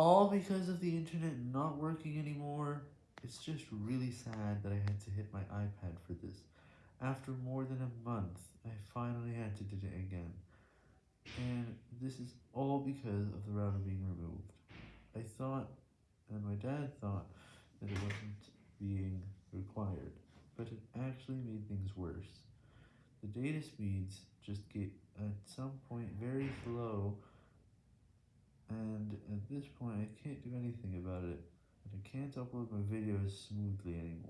All because of the internet not working anymore. It's just really sad that I had to hit my iPad for this. After more than a month, I finally had to do it again. And this is all because of the router being removed. I thought, and my dad thought, that it wasn't being required, but it actually made things worse. The data speeds just get at some point very slow, and at this point I can't do anything about it, and I can't upload my videos smoothly anymore.